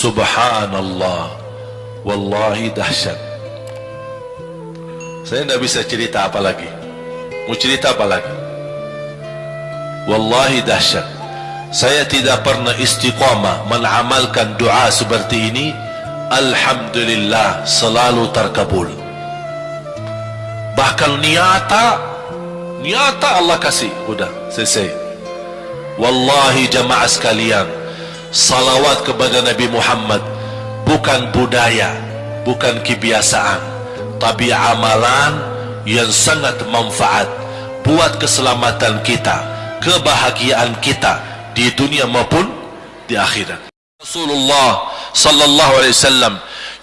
Subhanallah. Wallahi dahsyat. Saya tidak bisa cerita apa lagi. Mau cerita apa lagi? Wallahi dahsyat. Saya tidak pernah istiqamah Menamalkan doa seperti ini. Alhamdulillah Selalu terkabul. Bahkan niata Niata Allah kasih. Sudah selesai. Wallahi jamaah sekalian salawat kepada Nabi Muhammad. Bukan budaya bukan kebiasaan tapi amalan yang sangat manfaat buat keselamatan kita kebahagiaan kita di dunia maupun di akhirat. Rasulullah sallallahu alaihi wasallam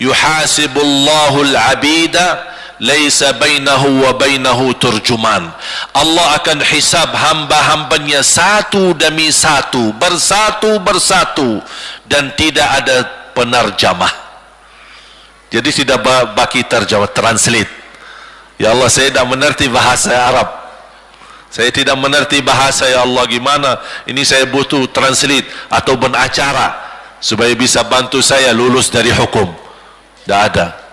yuhasibullahu al-abida laisa bainahu wa bainahu turjuman. Allah akan hisab hamba-hambanya satu demi satu bersatu bersatu dan tidak ada penerjemah jadi tidak bagi terjemah translate. Ya Allah saya tidak mengerti bahasa Arab. Saya tidak mengerti bahasa ya Allah gimana ini saya butuh translate atau benacara supaya bisa bantu saya lulus dari hukum. Tidak ada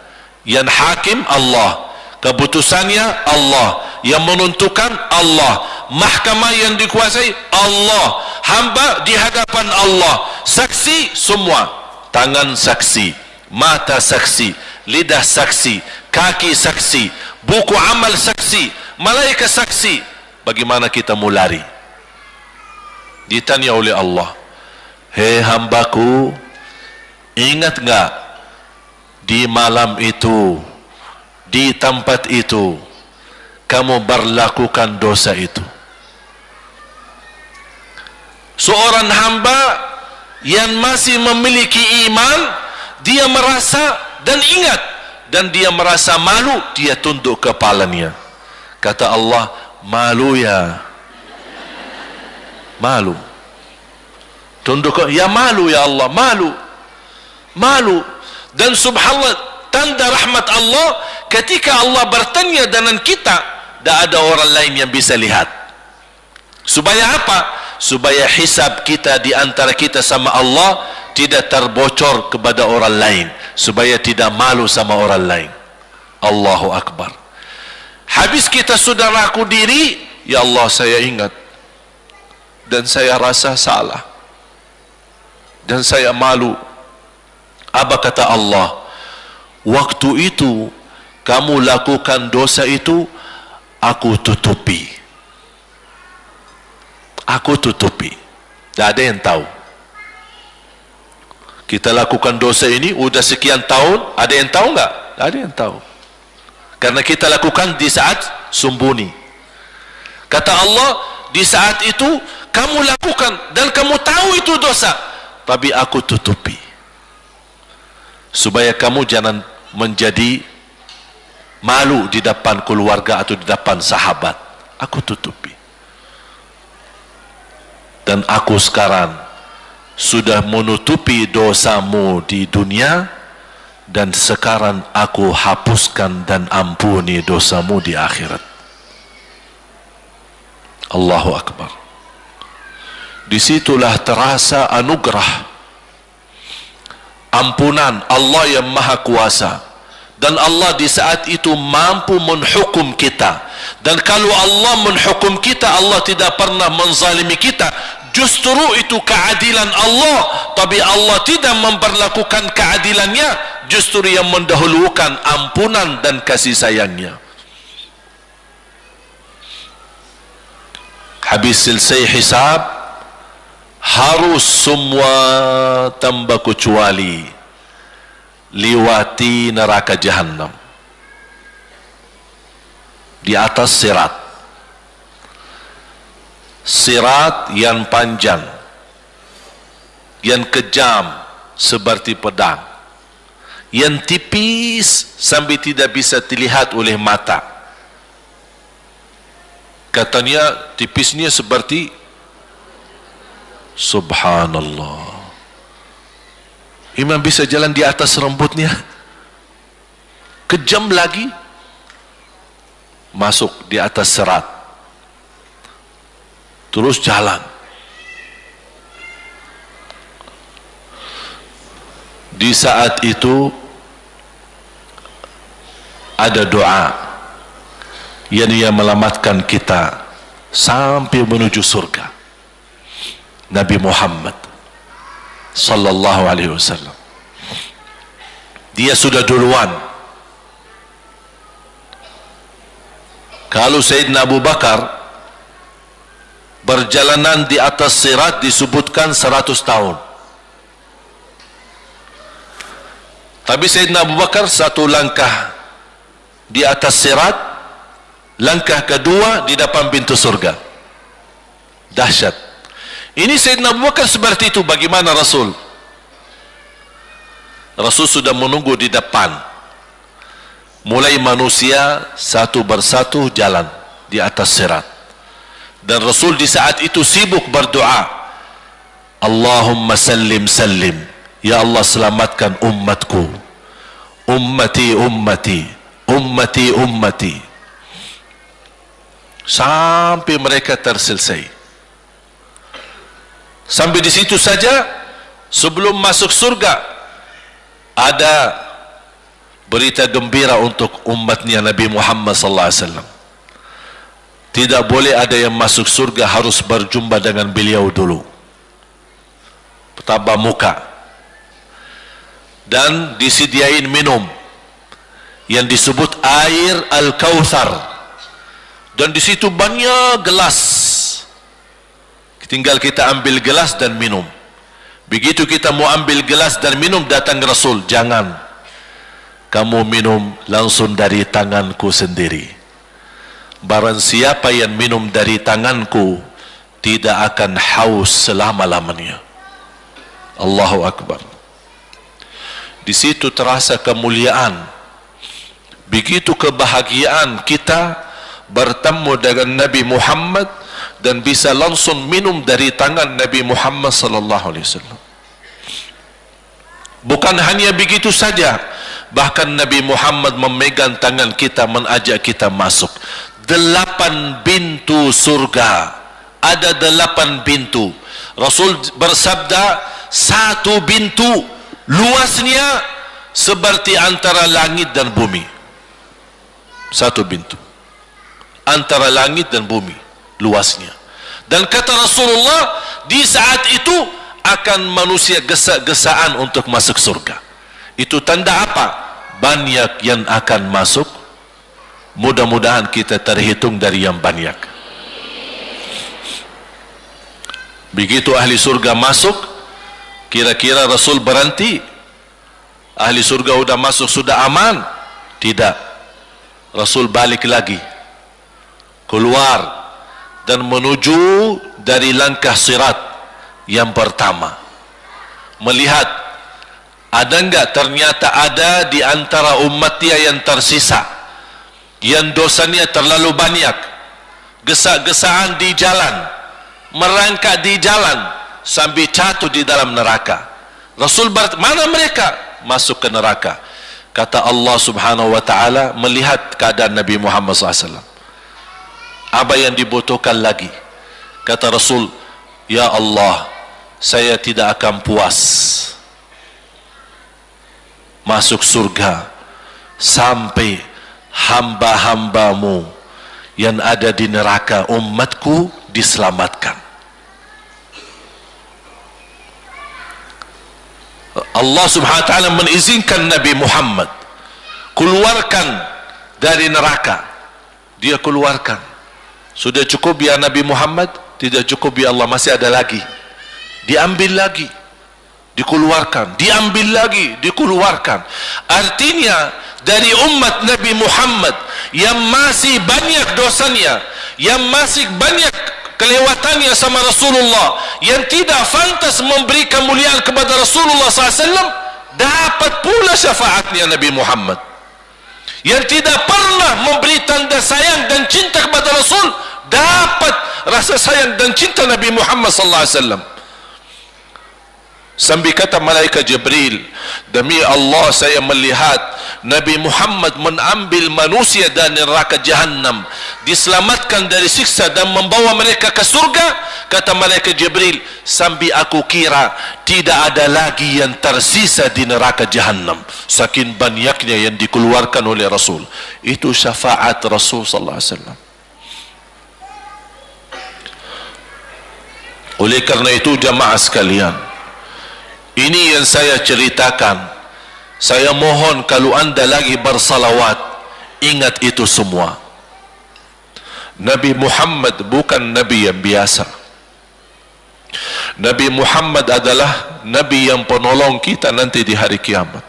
yang hakim Allah. Keputusannya Allah. Yang menentukan Allah. Mahkamah yang dikuasai Allah. Hamba di hadapan Allah. Saksi semua. Tangan saksi. Mata saksi. Lidah saksi. Kaki saksi. Buku amal saksi. Malaikat saksi. Bagaimana kita mau lari? Ditanya oleh Allah. Hei hambaku ingat enggak di malam itu di tempat itu kamu berlakukan dosa itu. Seorang hamba yang masih memiliki iman dia merasa dan ingat dan dia merasa malu dia tunduk kepalanya kata Allah malu ya. Malu. Tunduk ya malu ya Allah malu. Malu dan subhanallah tanda rahmat Allah ketika Allah bertanya dengan kita tidak ada orang lain yang bisa lihat. Supaya apa? Supaya hisab kita di antara kita sama Allah tidak terbocor kepada orang lain. Supaya tidak malu sama orang lain. Allahu Akbar. Habis kita sudah raku diri ya Allah saya ingat. Dan saya rasa salah. Dan saya malu apa kata Allah? Waktu itu kamu lakukan dosa itu aku tutupi. Aku tutupi. Tidak ada yang tahu. Kita lakukan dosa ini sudah sekian tahun ada yang tahu enggak? tidak ada yang tahu. Karena kita lakukan di saat sembunyi. Kata Allah di saat itu kamu lakukan dan kamu tahu itu dosa tapi aku tutupi supaya kamu jangan menjadi malu di depan keluarga atau di depan sahabat. Aku tutupi. Dan aku sekarang sudah menutupi dosamu di dunia dan sekarang aku hapuskan dan ampuni dosamu di akhirat. Allahu Akbar. Disitulah terasa anugerah ampunan. Allah yang maha kuasa. Dan Allah di saat itu mampu menghukum kita. Dan kalau Allah menghukum kita Allah tidak pernah menzalimi kita. Justru itu keadilan Allah. Tapi Allah tidak memperlakukan keadilannya. Justru yang mendahulukan ampunan dan kasih sayangnya. Habis selesai hisab harus semua tambah kecuali liwati neraka jahannam. Di atas sirat. Sirat yang panjang. Yang kejam seperti pedang. Yang tipis sampai tidak bisa dilihat oleh mata. Katanya tipisnya seperti subhanallah. Imam bisa jalan di atas rambutnya? Kejam lagi. Masuk di atas serat. Terus jalan. Di saat itu ada doa. Yang ia melamatkan kita sampai menuju surga Nabi Muhammad sallallahu alaihi wasallam. Dia sudah duluan. Kalau Sayyidina Abu Bakar berjalanan di atas sirat disebutkan 100 tahun. Tapi Sayyidina Abu Bakar satu langkah di atas sirat langkah kedua di depan pintu surga. Dahsyat ini Sayyidina Abu Bakar seperti itu. Bagaimana Rasul? Rasul sudah menunggu di depan. Mulai manusia satu bersatu jalan di atas sirat. Dan Rasul di saat itu sibuk berdoa. Allahumma sallim sallim. Ya Allah selamatkan umatku ummati ummati. Ummati ummati. Sampai mereka terselesai sampai di situ saja sebelum masuk surga ada berita gembira untuk umatnya Nabi Muhammad sallallahu alaihi wasallam. Tidak boleh ada yang masuk surga harus berjumpa dengan beliau dulu. Pertama muka. Dan disediain minum yang disebut air Al-Kautsar. Dan di situ banyak gelas. Tinggal kita ambil gelas dan minum. Begitu kita mau ambil gelas dan minum datang Rasul, jangan. Kamu minum langsung dari tanganku sendiri. Barang siapa yang minum dari tanganku tidak akan haus selama-lamanya. Allahu Akbar. Di situ terasa kemuliaan. Begitu kebahagiaan kita bertemu dengan Nabi Muhammad dan bisa langsung minum dari tangan Nabi Muhammad sallallahu alaihi wasallam. Bukan hanya begitu saja, bahkan Nabi Muhammad memegang tangan kita mengajak kita masuk. Delapan pintu surga. Ada delapan pintu. Rasul bersabda, satu pintu luasnya seperti antara langit dan bumi. Satu pintu. Antara langit dan bumi luasnya. Dan kata Rasulullah, di saat itu akan manusia gesa-gesaan untuk masuk surga. Itu tanda apa? Banyak yang akan masuk. Mudah-mudahan kita terhitung dari yang banyak. Begitu ahli surga masuk, kira-kira Rasul berhenti. Ahli surga sudah masuk, sudah aman. Tidak. Rasul balik lagi. Keluar dan menuju dari langkah sirat yang pertama. Melihat ada enggak ternyata ada di antara umat dia yang tersisa yang dosanya terlalu banyak gesak-gesaan di jalan merangkak di jalan sambil jatuh di dalam neraka. Rasul ber mana mereka? Masuk ke neraka. Kata Allah subhanahu wa ta'ala melihat keadaan Nabi Muhammad SAW apa yang dibutuhkan lagi? Kata Rasul Ya Allah saya tidak akan puas masuk surga sampai hamba-hambamu yang ada di neraka umatku diselamatkan. Allah subhanahu wa ta'ala mengizinkan Nabi Muhammad keluarkan dari neraka. Dia keluarkan sudah cukup ya Nabi Muhammad? Tidak cukup ya Allah, masih ada lagi. Diambil lagi. Dikeluarkan. Diambil lagi. Dikeluarkan. Artinya, dari umat Nabi Muhammad yang masih banyak dosanya, yang masih banyak kelewatannya sama Rasulullah, yang tidak fantas memberi kemuliaan kepada Rasulullah SAW, dapat pula syafaatnya Nabi Muhammad yang tidak pernah memberi tanda sayang dan cinta kepada Rasul dapat rasa sayang dan cinta Nabi Muhammad sallallahu alaihi wasallam Sambil kata malaikat Jibril, demi Allah saya melihat Nabi Muhammad mengambil manusia dari neraka Jahannam, diselamatkan dari siksa dan membawa mereka ke surga. Kata malaikat Jibril, sambil aku kira tidak ada lagi yang tersisa di neraka Jahannam. Saking banyaknya yang dikeluarkan oleh Rasul. Itu syafaat Rasul sallallahu alaihi wasallam. Oleh kerana itu jamaah sekalian, ini yang saya ceritakan. Saya mohon kalau anda lagi bersalawat, ingat itu semua. Nabi Muhammad bukan Nabi yang biasa. Nabi Muhammad adalah Nabi yang penolong kita nanti di hari kiamat.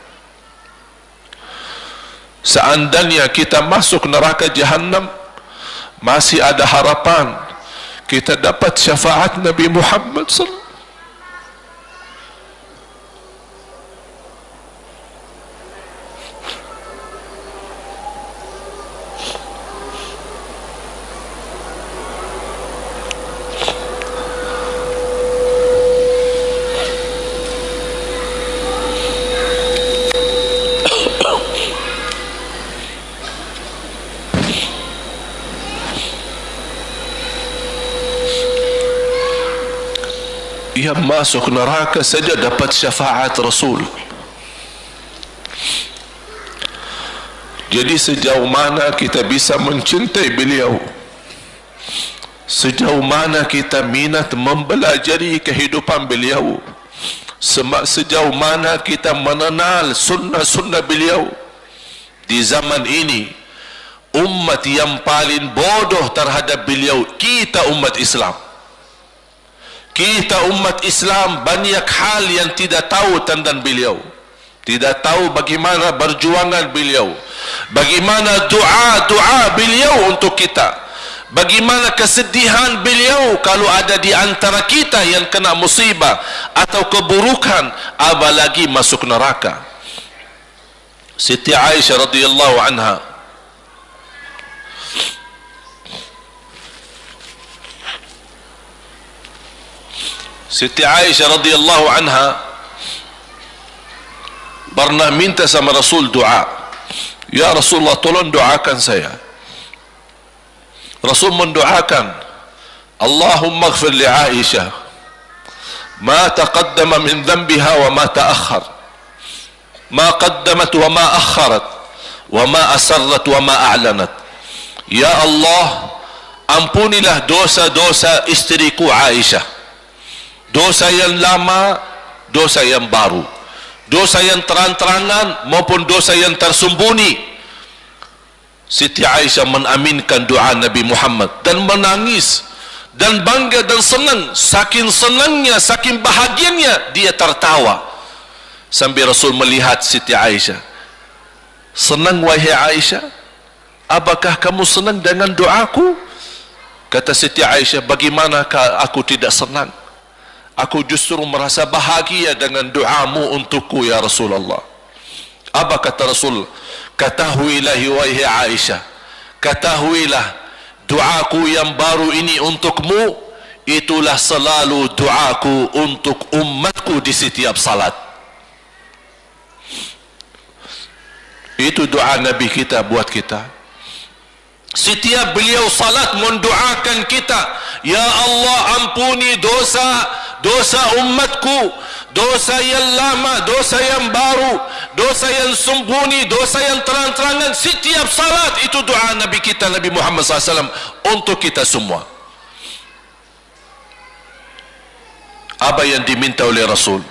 Seandainya kita masuk neraka jahanam, masih ada harapan kita dapat syafaat Nabi Muhammad sallallahu yang masuk neraka saja dapat syafaat Rasul. Jadi sejauh mana kita bisa mencintai beliau? Sejauh mana kita minat mempelajari kehidupan beliau? Sejauh mana kita mengenal sunnah-sunnah beliau? Di zaman ini umat yang paling bodoh terhadap beliau kita umat Islam kita umat Islam banyak hal yang tidak tahu tentang beliau. Tidak tahu bagaimana berjuangan beliau. Bagaimana doa-doa beliau untuk kita. Bagaimana kesedihan beliau kalau ada di antara kita yang kena musibah atau keburukan apalagi masuk neraka. Siti Aisyah radhiyallahu anha ستي عائشة رضي الله عنها برنا من تسمى رسول دعاء. يا رسول الله طول دعاء كان سيا. رسول من دعاء كان اللهم اغفر لعائشة. ما تقدم من ذنبها وما تأخر. ما قدمت وما أخرت. وما أسرت وما أعلنت. يا الله أمبوني له دوسة دوسة استريكو عائشة. Dosa yang lama dosa yang baru. Dosa yang terang-terangan maupun dosa yang tersembunyi. Siti Aisyah menaminkan doa Nabi Muhammad dan menangis dan bangga dan senang. Saking senangnya saking bahagianya dia tertawa. Sambil Rasul melihat Siti Aisyah. Senang wahai Aisyah? Apakah kamu senang dengan doaku? Kata Siti Aisyah bagaimanakah aku tidak senang aku justru merasa bahagia dengan doamu untukku ya Rasulullah. Apa kata Rasul? Katahuilah wahai Aisyah. Katahuilah doaku yang baru ini untukmu itulah selalu doaku untuk umatku di setiap salat. Itu doa Nabi kita buat kita. Setiap beliau salat mendoakan kita ya Allah ampuni dosa dosa umatku dosa yang lama dosa yang baru dosa yang sembunyi dosa yang terang-terangan setiap salat itu doa Nabi kita Nabi Muhammad SAW untuk kita semua. Apa yang diminta oleh Rasul?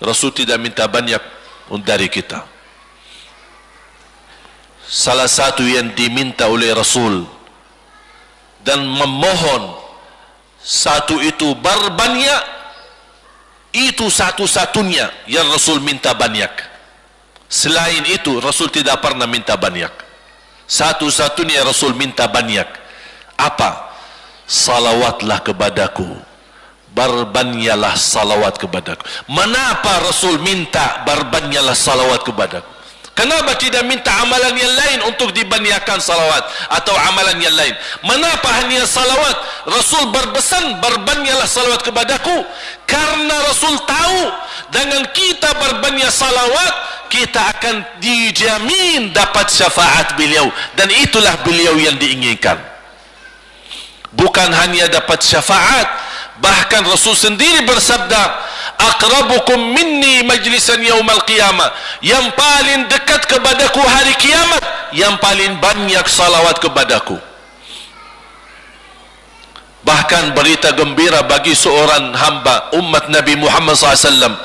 Rasul tidak minta banyak dari kita. Salah satu yang diminta oleh Rasul dan memohon satu itu berbanyak itu satu-satunya yang Rasul minta banyak. Selain itu Rasul tidak pernah minta banyak. Satu-satunya Rasul minta banyak. Apa? Salawatlah kepadaku. Berbanyalah salawat kepadaku. Mengapa Rasul minta berbanyalah salawat kepadaku Kenapa tidak minta amalan yang lain untuk dibanyakan salawat atau amalan yang lain? Mengapa hanya salawat? Rasul berpesan berbanyaklah salawat kepadaku karena Rasul tahu dengan kita berbanyak salawat kita akan dijamin dapat syafaat beliau dan itulah beliau yang diinginkan. Bukan hanya dapat syafaat, bahkan Rasul sendiri bersabda, aqrabukum minni majlisan yaumal qiyamah yang paling dekat kepadaku hari kiamat yang paling banyak salawat kepadaku bahkan berita gembira bagi seorang hamba umat Nabi Muhammad SAW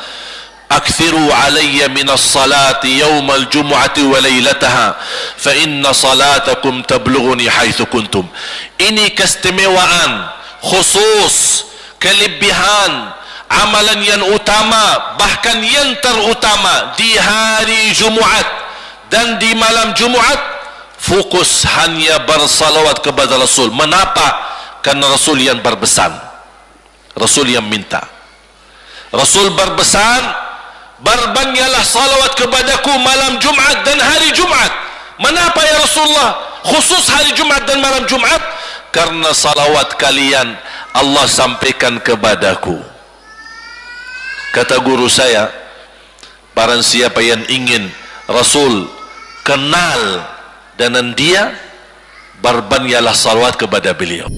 minas salati yawmal jumu'ati wa laylataha fa inna salatakum tablughuni haithu kuntum ini keistimewaan khusus kelebihan amalan yang utama bahkan yang terutama di hari Jumaat. Dan di malam Jumaat fokus hanya bersalawat kepada Rasul. Mengapa? karena Rasul yang berbesan. Rasul yang minta. Rasul berbesan berbanyaklah salawat kepadaku malam Jumaat dan hari Jumaat. Mengapa ya Rasulullah? Khusus hari Jumaat dan malam Jumaat? Karena salawat kalian Allah sampaikan kepadaku kata guru saya barang siapa yang ingin Rasul kenal dengan dia berbanyaklah salawat kepada beliau